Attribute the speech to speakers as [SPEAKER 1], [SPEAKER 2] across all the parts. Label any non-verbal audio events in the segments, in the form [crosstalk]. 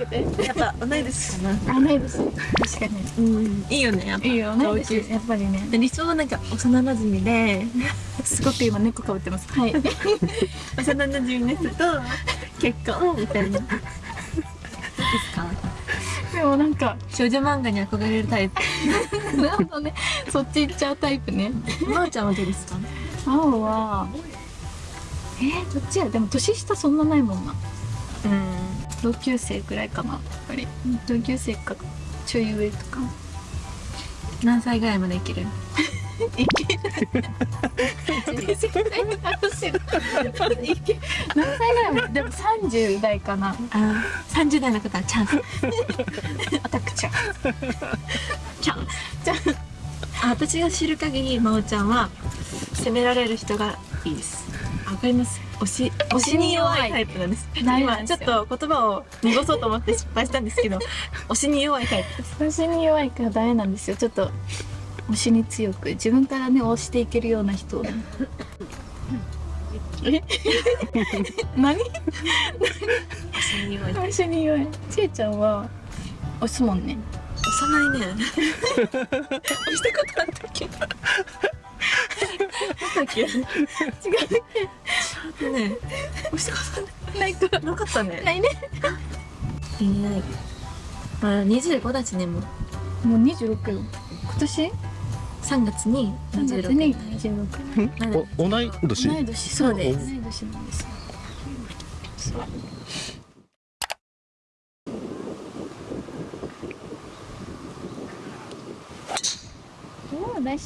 [SPEAKER 1] けて。
[SPEAKER 2] やっぱ同い年かな。
[SPEAKER 1] あないです確かに。
[SPEAKER 2] うん。いいよねやっぱ。
[SPEAKER 1] いいよ同い年やっぱりね。
[SPEAKER 2] 理想はなんか幼馴染で。[laughs] す
[SPEAKER 1] ごく今猫かぶってます。はい。[laughs]
[SPEAKER 2] 幼馴染の人と結婚みたいな。ですか？
[SPEAKER 1] でもなんか
[SPEAKER 2] 少女漫画に憧れるタイプ。[laughs]
[SPEAKER 1] なるほどね。そっち行っちゃうタイプね。
[SPEAKER 2] まおちゃんはどうですか？
[SPEAKER 1] 青はえー、どっちや？でも年下そんなないもんな。
[SPEAKER 2] うん
[SPEAKER 1] 同級生くらいかなやっぱり。同級生かちょい上とか。
[SPEAKER 2] 何歳ぐらいまで生きる？
[SPEAKER 1] いける。いけ何歳ぐらいまででも30代かな
[SPEAKER 2] あ30代の方はチャンス
[SPEAKER 1] アタックちゃん
[SPEAKER 2] チャンスあ私が知る。限りまおちゃんは責められる。人がいいですわかります。推し推しに弱いタイプなんです。今ちょっと言葉を濁そうと思って失敗したんですけど [laughs] 推しに弱いタイプです。
[SPEAKER 1] 推しに弱いからダメなんですよ。ちょっと推しに強く自分からね推していけるような人。え？[laughs] 何？
[SPEAKER 2] 推しに弱い。
[SPEAKER 1] 推しに弱い。ちえちゃんは推すもんね。
[SPEAKER 2] 押さないね。[laughs] 押したことあったっけ？あ [laughs] ったっけ？
[SPEAKER 1] 違う
[SPEAKER 2] ね押したこと
[SPEAKER 1] ないか
[SPEAKER 2] なかったね。
[SPEAKER 1] ないね。
[SPEAKER 2] いないまあ25だしねもう。
[SPEAKER 1] もう26よ。今年
[SPEAKER 2] ？3月に
[SPEAKER 1] 3月
[SPEAKER 2] 26
[SPEAKER 1] に26
[SPEAKER 2] なの
[SPEAKER 3] お同い年？
[SPEAKER 1] 同い年。
[SPEAKER 2] そうです。
[SPEAKER 1] 同い年なんです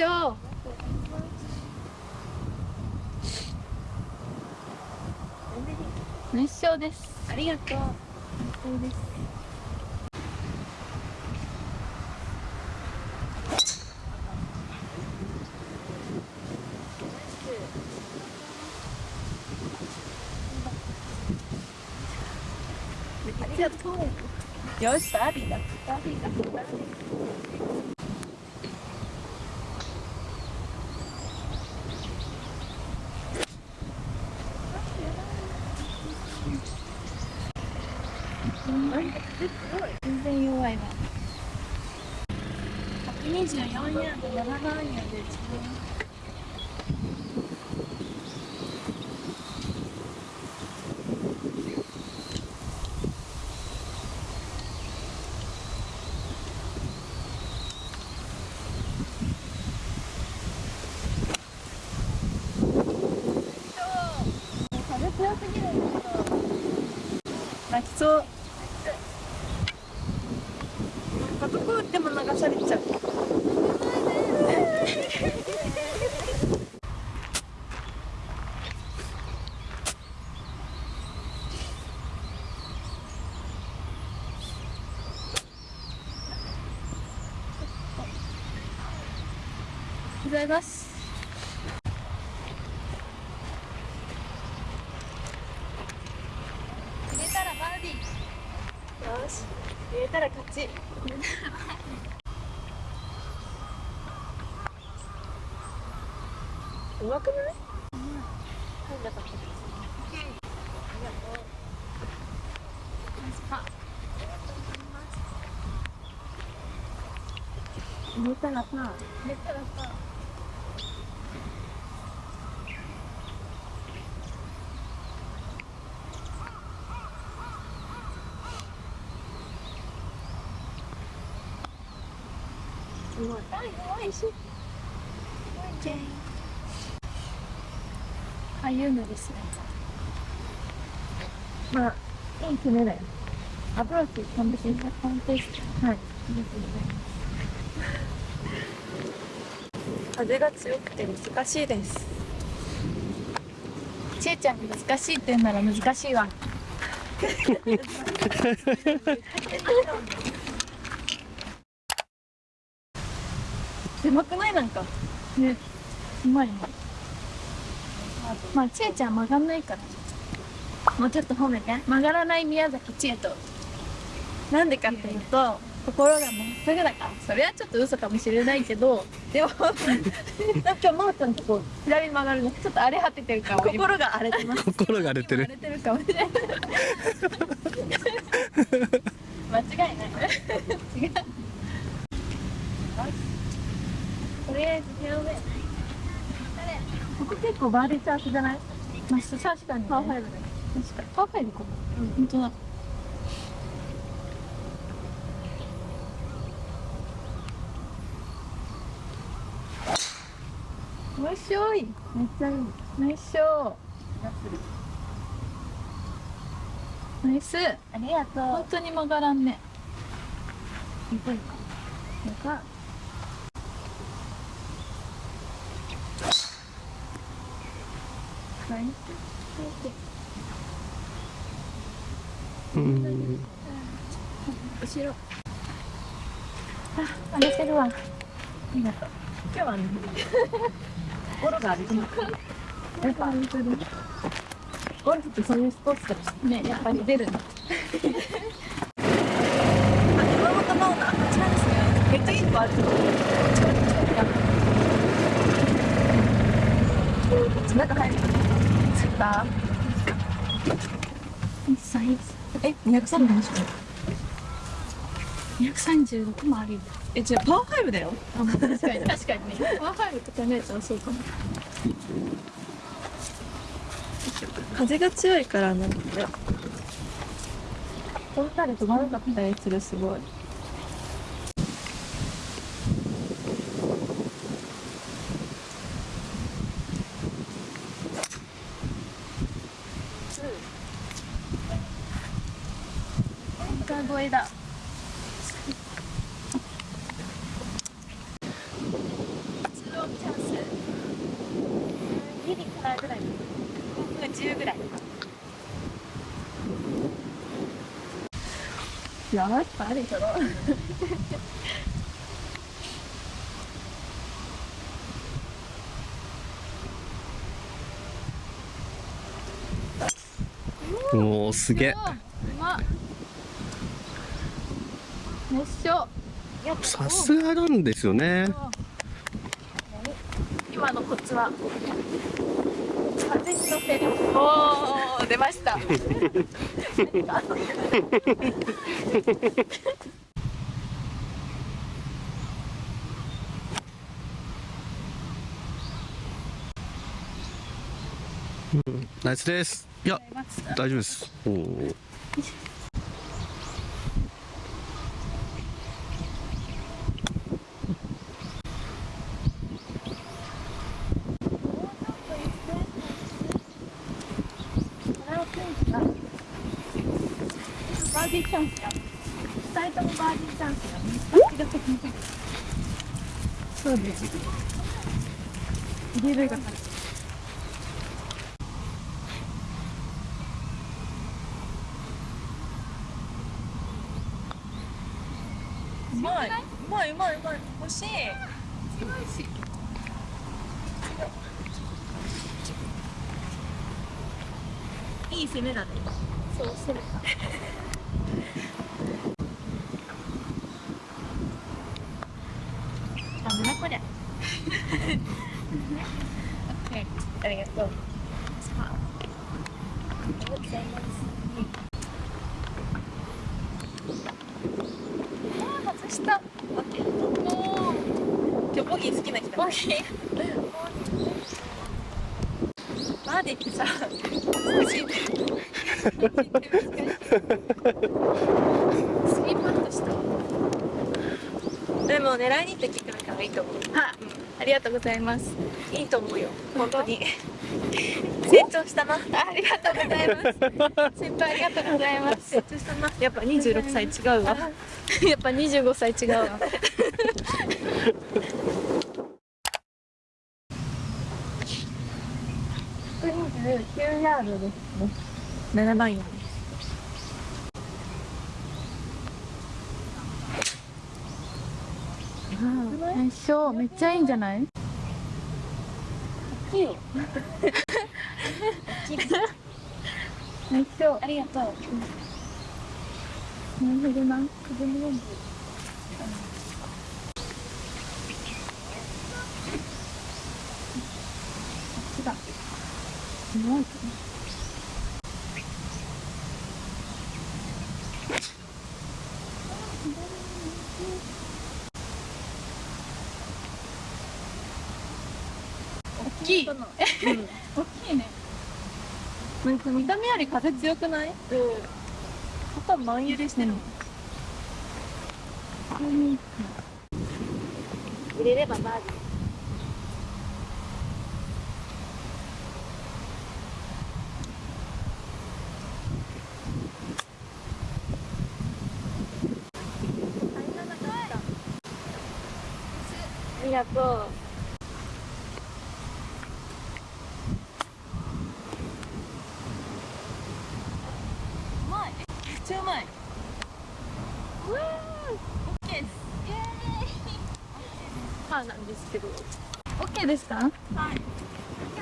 [SPEAKER 1] よナイスショー。ナイスショーです。
[SPEAKER 2] ありがとう
[SPEAKER 1] そうです。ありがとう。よし、バービーだ。バービーだ。バービー全然弱いわ。
[SPEAKER 2] 24ヤード7番ヤードで
[SPEAKER 1] 風強すぎるんだけど。
[SPEAKER 2] 泣きそうなんかどこ打っても流されちゃう
[SPEAKER 1] ございます。入れたらバーディー。
[SPEAKER 2] よし入れたら勝ち [laughs] うまくない入んなかった寝たらさ
[SPEAKER 1] 寝たらさ
[SPEAKER 2] すごい。
[SPEAKER 1] あ、よい。しすごい。ょ。ああい。うのですね。
[SPEAKER 2] まあ、い。い。爪だよ。
[SPEAKER 1] アプローチ完璧に完璧。はい。
[SPEAKER 2] ありがとうござい。ます。風が強くて難しいです
[SPEAKER 1] ちえちゃんが難しいって言うなら難しいわ。狭くないなんか。ね。うまいね。まあ、ちえちゃん曲がんないから。
[SPEAKER 2] もうちょっと褒めて
[SPEAKER 1] 曲がらない宮崎千恵と
[SPEAKER 2] なんでかっていうと心がまっすぐだから。
[SPEAKER 1] それはちょっと嘘かもしれないけどでも [laughs] なんかまーちゃんとこう左に曲がるのちょっと荒れ果ててるかも
[SPEAKER 2] 心が荒れてます
[SPEAKER 3] 心が荒れてる。
[SPEAKER 1] 荒れてるかもしれない間違いない。違うとりあえずフェアウェイここ結構バーディーチャンスじゃない？まあ、確かに、ね、パーファイブだ確かに。パーファイブかも、うん、本当だよいしょい。めっちゃいい。ナイスショー。ナイス。
[SPEAKER 2] ありがと
[SPEAKER 1] 本当に曲がらんね。
[SPEAKER 2] うか
[SPEAKER 1] よかナイ
[SPEAKER 3] うん。
[SPEAKER 1] ス後ろ。あ、荒れてるわ。ありがとう。
[SPEAKER 2] 今日はね心がある
[SPEAKER 1] やっぱゴルフってそういうスポーツだねやっぱり出るの。
[SPEAKER 2] あ熊本マウナあちらですねめっちゃいいとこある中入る
[SPEAKER 1] つったサイズ
[SPEAKER 2] え
[SPEAKER 1] 236もあるよ。
[SPEAKER 2] え違うパーファイブだよ。
[SPEAKER 1] あ確かに確かにね。パーファイブと考えたらそうかも。
[SPEAKER 2] 風が強いからなんかねこの辺り飛ばなかったりするすごい。
[SPEAKER 1] 歌声だギリからぐらい10ぐらいやばいあれだろ
[SPEAKER 3] もうすげえ
[SPEAKER 1] 熱唱
[SPEAKER 3] さすがなんですよね。
[SPEAKER 1] 今のコツは。風に乗せるおお出ました。
[SPEAKER 3] ナイスです。いや大丈夫です。おお
[SPEAKER 1] バーディーチャンスや二人ともバーディーチャンスやどっちが先にそうです入れるが勝ち
[SPEAKER 2] うまい。うまい。うまい。うまい。欲しい。強い。しい。い。攻めだね
[SPEAKER 1] そうするかなんだこれ
[SPEAKER 2] ありがとう。
[SPEAKER 1] 外した。
[SPEAKER 2] オッケー
[SPEAKER 1] お
[SPEAKER 2] 今日ボギー好きな人
[SPEAKER 1] ボギー
[SPEAKER 2] バーディーってさ難しいね
[SPEAKER 1] スリーパットした
[SPEAKER 2] でも狙いに行って聞くからいいと思う。
[SPEAKER 1] はありがとうございます。
[SPEAKER 2] いいと思うよ。本当に。成長したな。
[SPEAKER 1] ありがとうございます。先輩ありがとうございます。
[SPEAKER 2] 成長したな。やっぱ26歳違うわ。
[SPEAKER 1] やっぱ25歳違うわ。[laughs] 129ヤードですね。
[SPEAKER 2] 7番よ
[SPEAKER 1] 最初めっちゃいいんじゃない？
[SPEAKER 2] いいよ。
[SPEAKER 1] 最初
[SPEAKER 2] ありがとう。
[SPEAKER 1] なるほどな風の温度こっちだすごいきい。
[SPEAKER 2] この
[SPEAKER 1] 大きいね。
[SPEAKER 2] なんか見た目より風強くない？うん。肩真揺れしてるの入れればバーディー。ありがとう。うまい。めっちゃうまい。うわー。オッケーです。イエーイ。パーなんですけど。
[SPEAKER 1] オッケーですか？
[SPEAKER 2] はい。あり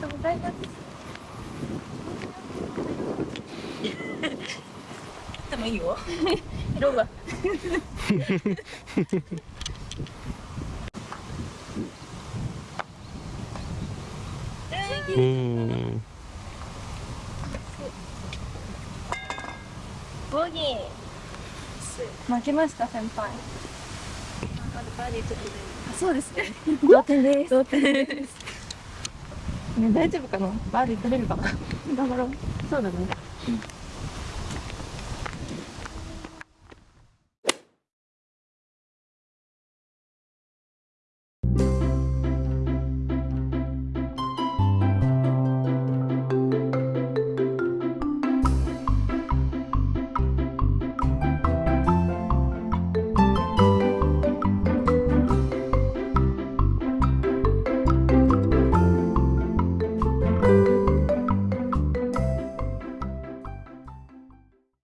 [SPEAKER 2] がとうございます。でもいいよ。色が。
[SPEAKER 3] うん
[SPEAKER 2] ボギー。負けました先輩。
[SPEAKER 1] そうですね
[SPEAKER 2] 同点です。同点です。ね [laughs] 大丈夫かな？バーディー取れるかな？頑張ろう。そうだね。